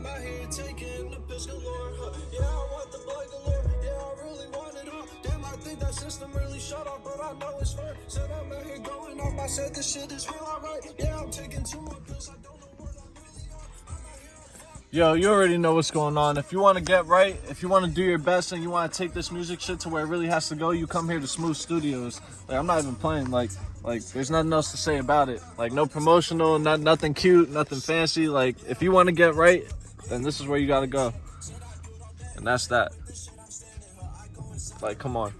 I'm out here taking the piss galore. Huh. Yeah, I want the blood galore. Yeah, I really want it all. Damn, I think that system really shut off, but I know it's fair. Said I'm out here going off. I said this shit is real, alright. Yeah, I'm taking two more pills. I don't. Yo, you already know what's going on. If you want to get right, if you want to do your best and you want to take this music shit to where it really has to go, you come here to Smooth Studios. Like I'm not even playing. Like, like there's nothing else to say about it. Like no promotional, not nothing cute, nothing fancy. Like if you want to get right, then this is where you gotta go. And that's that. Like, come on.